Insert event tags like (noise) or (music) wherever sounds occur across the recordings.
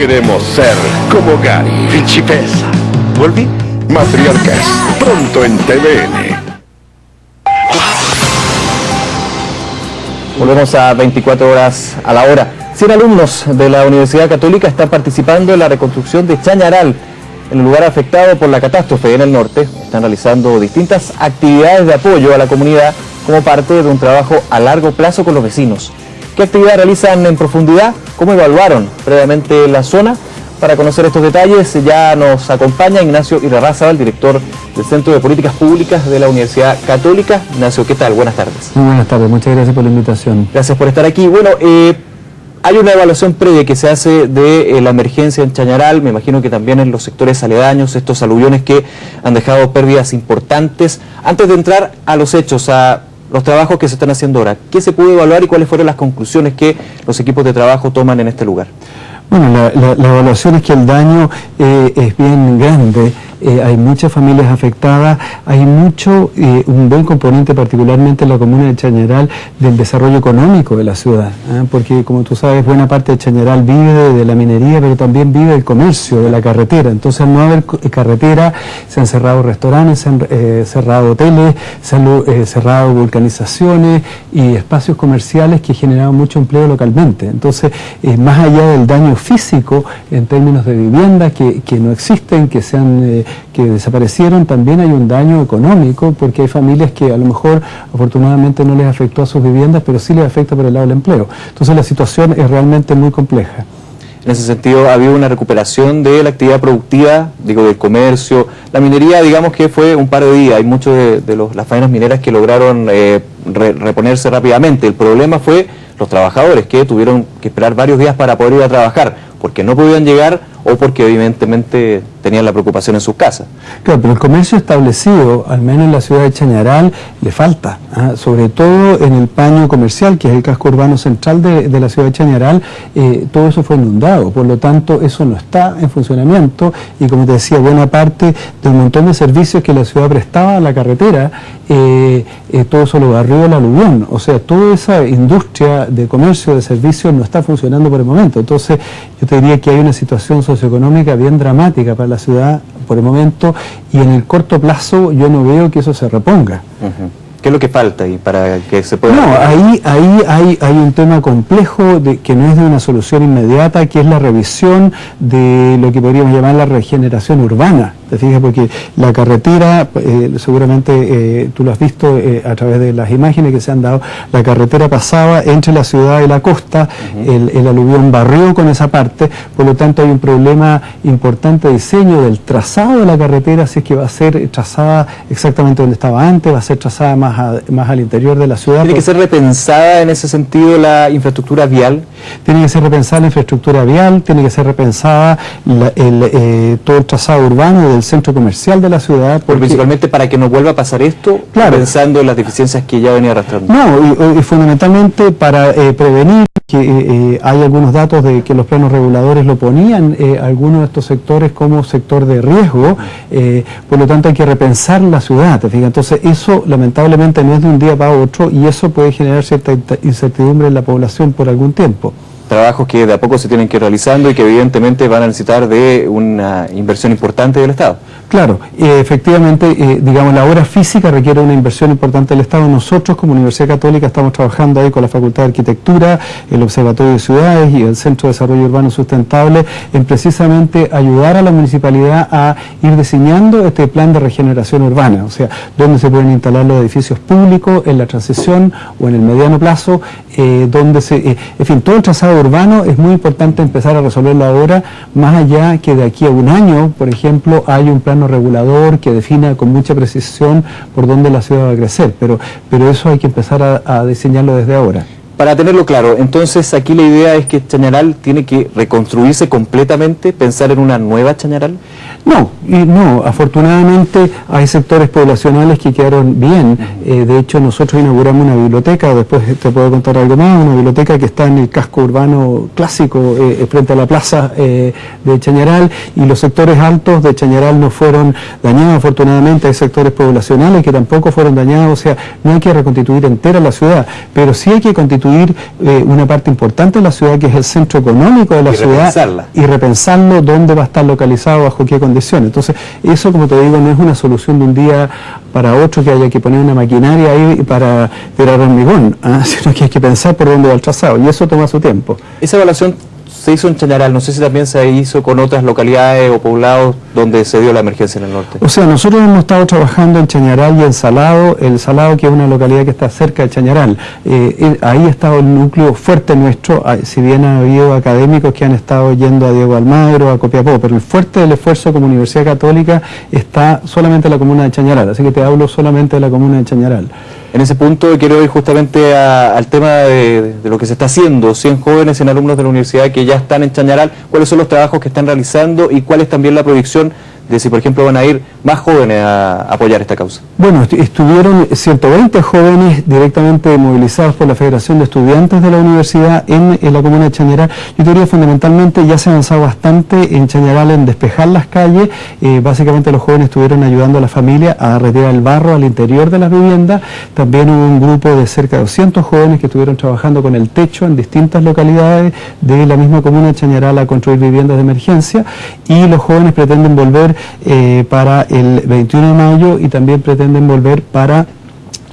Queremos ser como Gary, principesa. ¿Volví? Matriarcas, pronto en TVN. Volvemos a 24 horas a la hora. 100 alumnos de la Universidad Católica están participando en la reconstrucción de Chañaral, en el lugar afectado por la catástrofe en el norte. Están realizando distintas actividades de apoyo a la comunidad como parte de un trabajo a largo plazo con los vecinos. ¿Qué actividades realizan en profundidad? ¿Cómo evaluaron previamente la zona? Para conocer estos detalles ya nos acompaña Ignacio Irarrázaga, el director del Centro de Políticas Públicas de la Universidad Católica. Ignacio, ¿qué tal? Buenas tardes. Muy buenas tardes, muchas gracias por la invitación. Gracias por estar aquí. Bueno, eh, hay una evaluación previa que se hace de eh, la emergencia en Chañaral, me imagino que también en los sectores aledaños, estos aluviones que han dejado pérdidas importantes. Antes de entrar a los hechos, a los trabajos que se están haciendo ahora, ¿qué se pudo evaluar y cuáles fueron las conclusiones que los equipos de trabajo toman en este lugar? Bueno, la, evaluación es que el daño eh, es bien grande, eh, hay muchas familias afectadas, hay mucho, eh, un buen componente particularmente en la comuna de Chañaral del desarrollo económico de la ciudad, ¿ah? porque como tú sabes buena parte de Chañaral vive de, la minería, pero también vive del comercio, de la carretera, entonces al no haber carretera se han cerrado restaurantes, se han cerrado hoteles, se han cerrado vulcanizaciones y espacios comerciales que generaban mucho empleo localmente, entonces más allá del daño físico en términos de viviendas que, no existen, que, se eh, que desaparecieron, también hay un daño económico porque hay familias que a lo mejor afortunadamente no les afectó a sus viviendas, pero sí les afecta por el lado del empleo. Entonces la situación es realmente muy compleja. En ese sentido, ha habido una recuperación de la actividad productiva, digo, del comercio. La minería, digamos que fue un par de días. Hay muchos de, las faenas mineras que lograron eh, reponerse rápidamente. El problema fue los trabajadores que tuvieron que esperar varios días para poder ir a trabajar, porque no podían llegar o porque evidentemente tenían la preocupación en sus casas. Claro, pero el comercio establecido, al menos en la ciudad de Chañaral, le falta, ¿ah? sobre todo en el paño comercial, que es el casco urbano central de, la ciudad de Chañaral, eh, todo eso fue inundado, por lo tanto eso no está en funcionamiento y como te decía, buena parte de un montón de servicios que la ciudad prestaba a la carretera, eh, eh, todo eso lo barrió el aluvión, o sea, toda esa industria de comercio, de servicios no está funcionando por el momento, entonces yo te diría que hay una situación socioeconómica bien dramática para la ciudad por el momento y en el corto plazo yo no veo que eso se reponga. ¿Qué es lo que falta ahí para que se pueda...? No, ahí, ahí hay, hay un tema complejo de, que no es de una solución inmediata, que es la revisión de lo que podríamos llamar la regeneración urbana. ¿Te fijas? Porque la carretera, eh, seguramente eh, tú lo has visto eh, a través de las imágenes que se han dado, la carretera pasaba entre la ciudad y la costa, el, el, aluvión barrió con esa parte, por lo tanto hay un problema importante de diseño del trazado de la carretera, si es que va a ser trazada exactamente donde estaba antes, va a ser trazada más, más al interior de la ciudad. ¿Tiene que ser repensada en ese sentido la infraestructura vial? Tiene que ser repensada la infraestructura vial, tiene que ser repensada el, todo el trazado urbano centro comercial de la ciudad. Porque, principalmente para que no vuelva a pasar esto, pensando en las deficiencias que ya venía arrastrando. No, y, fundamentalmente para eh, prevenir que eh, eh, hay algunos datos de que los planos reguladores lo ponían algunos de estos sectores como sector de riesgo, por lo tanto hay que repensar la ciudad, Entonces eso lamentablemente no es de un día para otro y eso puede generar cierta incertidumbre en la población por algún tiempo trabajos que de a poco se tienen que ir realizando y que evidentemente van a necesitar de una inversión importante del Estado. Claro, efectivamente, eh, digamos, la obra física requiere una inversión importante del Estado. Nosotros, como Universidad Católica, estamos trabajando ahí con la Facultad de Arquitectura, el Observatorio de Ciudades y el Centro de Desarrollo Urbano Sustentable en precisamente ayudar a la municipalidad a ir diseñando este plan de regeneración urbana, o sea, donde se pueden instalar los edificios públicos en la transición o en el mediano plazo, eh, donde se, eh, en fin, todo el trazado urbano es muy importante empezar a resolverlo ahora, más allá que de aquí a un año, por ejemplo, hay un plan regulador que defina con mucha precisión por dónde la ciudad va a crecer, pero, pero eso hay que empezar a diseñarlo desde ahora. Para tenerlo claro, entonces aquí la idea es que Chañaral tiene que reconstruirse completamente, pensar en una nueva Chañaral. No, y no, afortunadamente hay sectores poblacionales que quedaron bien. Eh, de hecho, nosotros inauguramos una biblioteca, después te puedo contar algo más, una biblioteca que está en el casco urbano clásico, eh, frente a la plaza eh, de Chañaral, y los sectores altos de Chañaral no fueron dañados, afortunadamente hay sectores poblacionales que tampoco fueron dañados, o sea, no hay que reconstituir entera la ciudad, pero sí hay que constituir reconstruir eh, una parte importante de la ciudad que es el centro económico de la Y ciudad repensarla. y repensarlo dónde va a estar localizado, bajo qué condiciones. Entonces, eso, como te digo, no es una solución de un día para otro que haya que poner una maquinaria ahí para tirar hormigón, ¿ah? (laughs) sino que hay que pensar por dónde va el trazado y eso toma su tiempo. Esa evaluación se hizo en Chañaral, no sé si también se hizo con otras localidades o poblados donde se dio la emergencia en el norte. O sea, nosotros hemos estado trabajando en Chañaral y en Salado, el Salado que es una localidad que está cerca de Chañaral. Eh, eh, ahí ha estado el núcleo fuerte nuestro, ah, si bien ha habido académicos que han estado yendo a Diego Almagro, a Copiapó, pero el fuerte del esfuerzo como Universidad Católica está solamente en la comuna de Chañaral, así que te hablo solamente de la comuna de Chañaral. En ese punto quiero ir justamente a- al tema de, lo que se está haciendo. 100 jóvenes, 100 alumnos de la universidad que ya están en Chañaral. ¿Cuáles son los trabajos que están realizando y cuál es también la proyección de si, por ejemplo, van a ir más jóvenes a apoyar esta causa? Bueno, estu- estuvieron 120 jóvenes directamente movilizados por la Federación de Estudiantes de la Universidad en, en la comuna de Chañaral. Yo diría fundamentalmente ya se ha avanzado bastante en Chañaral en despejar las calles. Eh, básicamente los jóvenes estuvieron ayudando a la familia a retirar el barro al interior de las viviendas. También hubo un grupo de cerca de 200 jóvenes que estuvieron trabajando con el techo en distintas localidades de la misma comuna de Chañaral a construir viviendas de emergencia. Y los jóvenes pretenden volver eh, para el 21 de mayo y también pretenden volver para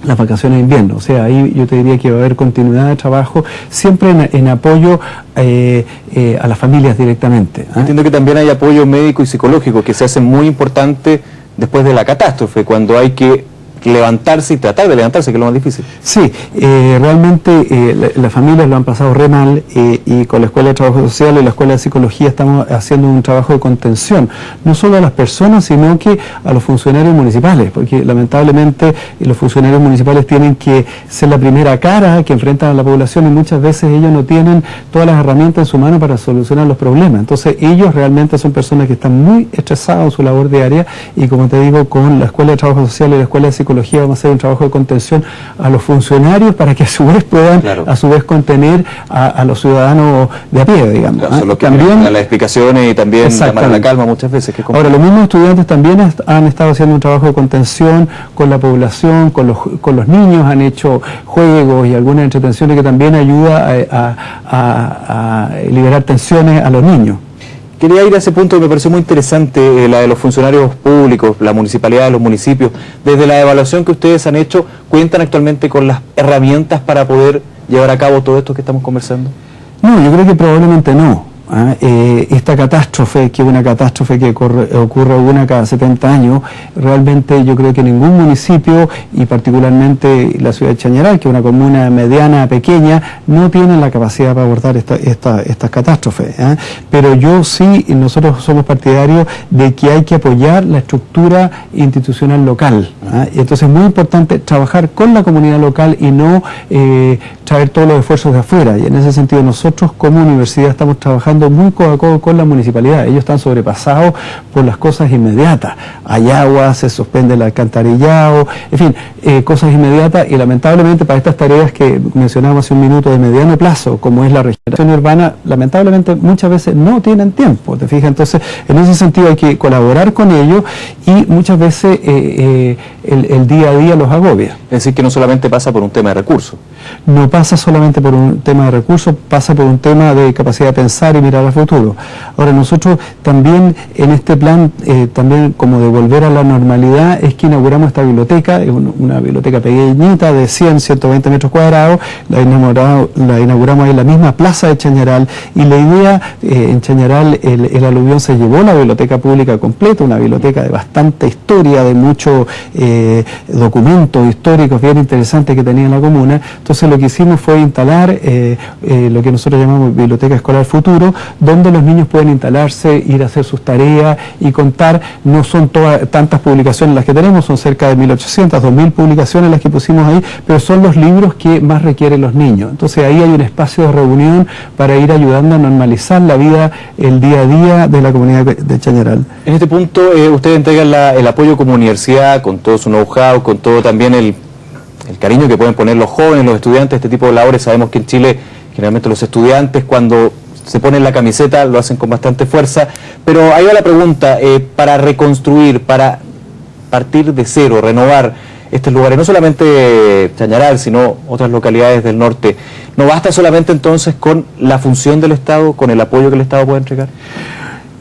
las vacaciones de invierno. O sea, ahí yo te diría que va a haber continuidad de trabajo, siempre en, en apoyo eh, eh, a las familias directamente. ¿ah? Entiendo que también hay apoyo médico y psicológico que se hace muy importante después de la catástrofe, cuando hay que levantarse y tratar de levantarse, que es lo más difícil. Sí, eh, realmente eh, la- las familias lo han pasado re mal eh, y con la Escuela de Trabajo Social y la Escuela de Psicología estamos haciendo un trabajo de contención, no solo a las personas, sino que a los funcionarios municipales, porque lamentablemente los funcionarios municipales tienen que ser la primera cara que enfrentan a la población y muchas veces ellos no tienen todas las herramientas en su mano para solucionar los problemas. Entonces ellos realmente son personas que están muy estresados en su labor diaria y como te digo, con la Escuela de Trabajo Social y la Escuela de Psicología vamos a hacer un trabajo de contención a los funcionarios para que a su vez puedan Claro. a su vez contener a, a los ciudadanos de a pie, digamos. Claro, ¿ah? son los que También- las explicaciones y también llamar la calma muchas veces. Que Ahora, los mismos estudiantes también han estado haciendo un trabajo de contención con la población, con los, con los niños, han hecho juegos y algunas entretenciones que también ayuda a, a- a- a liberar tensiones a los niños. Quería ir a ese punto que me pareció muy interesante, eh, la de los funcionarios públicos, la municipalidad, los municipios. Desde la evaluación que ustedes han hecho, ¿cuentan actualmente con las herramientas para poder llevar a cabo todo esto que estamos conversando? No, yo creo que probablemente no. ¿Ah? Eh, esta catástrofe, que es una catástrofe que corre- ocurre una cada 70 años, realmente yo creo que ningún municipio, y particularmente la ciudad de Chañaral, que es una comuna mediana, pequeña, no tienen la capacidad para abordar esta- esta- estas catástrofes. ¿ah? Pero yo sí, nosotros somos partidarios de que hay que apoyar la estructura institucional local. ¿ah? Y entonces es muy importante trabajar con la comunidad local y no eh, traer todos los esfuerzos de afuera. Y en ese sentido nosotros como universidad estamos trabajando muy codo a codo con la municipalidad. Ellos están sobrepasados por las cosas inmediatas. Hay agua, se suspende el alcantarillado, en fin, eh, cosas inmediatas y lamentablemente para estas tareas que mencionábamos hace un minuto de mediano plazo, como es la regeneración urbana, lamentablemente muchas veces no tienen tiempo, ¿te fijas? Entonces, en ese sentido hay que colaborar con ellos y muchas veces eh, eh, el, el día a día los agobia. Es decir, que no solamente pasa por un tema de recursos. No pasa solamente por un tema de recursos, pasa por un tema de capacidad de pensar y mirar al futuro. Ahora, nosotros también en este plan, eh, también como de volver a la normalidad, es que inauguramos esta biblioteca, una biblioteca pequeñita de 100, 120 metros cuadrados, la inauguramos, la inauguramos en la misma plaza de Chañaral y la idea, eh, en Chañaral el, aluvión se llevó la biblioteca pública completa, una biblioteca de bastante historia, de muchos eh, documentos históricos bien interesantes que tenía la comuna. Entonces lo que hicimos fue instalar lo que nosotros llamamos Biblioteca Escolar Futuro, donde los niños pueden instalarse, ir a hacer sus tareas y contar. No son todas tantas publicaciones las que tenemos, son cerca de 1.800, 2.000 publicaciones las que pusimos ahí, pero son los libros que más requieren los niños. Entonces ahí hay un espacio de reunión para ir ayudando a normalizar la vida, el día a día de la comunidad de Chañaral. En este punto, eh, ustedes entregan el apoyo como universidad, con todo su know-how, con todo también el, el cariño que pueden poner los jóvenes, los estudiantes, este tipo de labores. Sabemos que en Chile, generalmente los estudiantes, cuando se ponen la camiseta, lo hacen con bastante fuerza. Pero ahí va la pregunta, eh, para reconstruir, para partir de cero, renovar, estos lugares, no solamente Chañaral, sino otras localidades del norte. ¿No basta solamente entonces con la función del Estado, con el apoyo que el Estado puede entregar?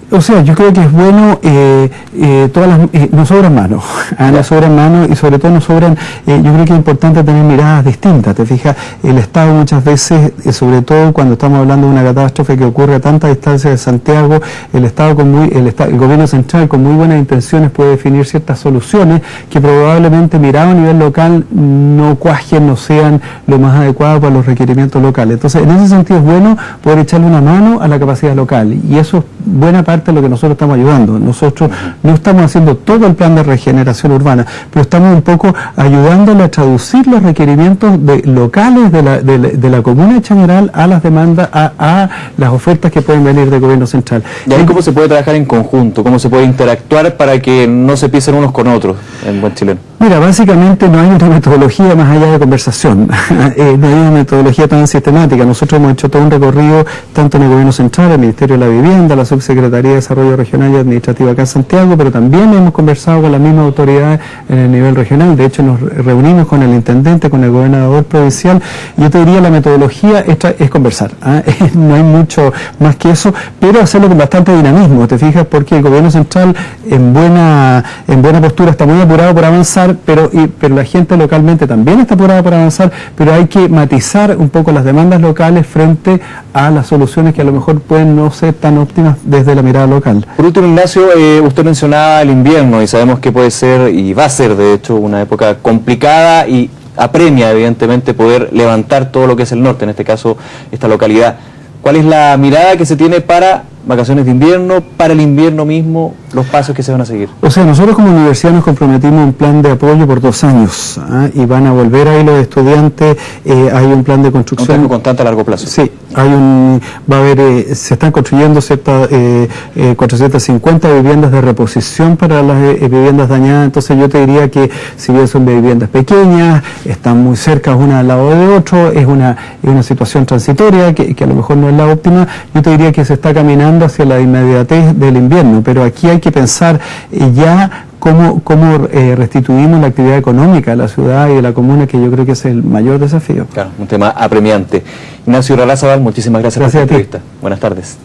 O sea, yo creo que es bueno, eh, eh, todas las, eh, nos sobran manos, (laughs) ¿ah? nos sobran manos y sobre todo nos sobran, yo creo que es importante tener miradas distintas, te fijas, el Estado muchas veces, sobre todo cuando estamos hablando de una catástrofe que ocurre a tanta distancia de Santiago, el Estado con muy, el, el gobierno central con muy buenas intenciones puede definir ciertas soluciones que probablemente mirado a nivel local no cuajen, no sean lo más adecuado para los requerimientos locales. Entonces, en ese sentido es bueno poder echarle una mano a la capacidad local y eso es buena parte lo que nosotros estamos ayudando. Nosotros no estamos haciendo todo el plan de regeneración urbana, pero estamos un poco ayudándole a traducir los requerimientos de, locales de la, de, la, comuna general a las demandas, a, las ofertas que pueden venir del gobierno central. ¿Y ahí cómo se puede trabajar en conjunto? ¿Cómo se puede interactuar para que no se pisen unos con otros en buen chileno? Mira, básicamente no hay una metodología más allá de conversación, (laughs) eh, no hay una metodología tan sistemática. Nosotros hemos hecho todo un recorrido tanto en el Gobierno Central, el Ministerio de la Vivienda, la Subsecretaría de Desarrollo Regional y Administrativo acá en Santiago, pero también hemos conversado con las mismas autoridades en el nivel regional. De hecho, nos reunimos con el intendente, con el gobernador provincial. Yo te diría la metodología esta es conversar. ¿ah? (laughs) no hay mucho más que eso, pero hacerlo con bastante dinamismo, ¿te fijas? Porque el Gobierno Central en buena, en buena postura está muy apurado por avanzar pero, pero la gente localmente también está apurada para avanzar, pero hay que matizar un poco las demandas locales frente a las soluciones que a lo mejor pueden no ser tan óptimas desde la mirada local. Por último, Ignacio, eh, usted mencionaba el invierno y sabemos que puede ser y va a ser de hecho una época complicada y apremia evidentemente poder levantar todo lo que es el norte, en este caso esta localidad. ¿Cuál es la mirada que se tiene para vacaciones de invierno, para el invierno mismo, los pasos que se van a seguir? O sea, nosotros como universidad nos comprometimos un plan de apoyo por dos años ¿ah? y van a volver ahí los estudiantes, eh, hay un plan de construcción. Un constante a largo plazo. Sí, hay un, va a haber, eh, se están construyendo ciertas, eh, 450 eh, viviendas de reposición para las viviendas dañadas, entonces yo te diría que si bien son viviendas pequeñas, están muy cerca una al lado de otro, es una, es una situación transitoria que, que a lo mejor no es la óptima, yo te diría que se está caminando hacia la inmediatez del invierno, pero aquí hay que pensar eh, ya cómo, cómo eh, restituimos la actividad económica de la ciudad y de la comuna, que yo creo que es el mayor desafío. Claro, un tema apremiante. Ignacio Ralazabal, muchísimas gracias, por esta entrevista. Buenas tardes.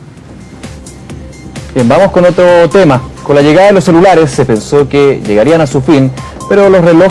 Bien, vamos con otro tema. Con la llegada de los celulares se pensó que llegarían a su fin, pero los relojes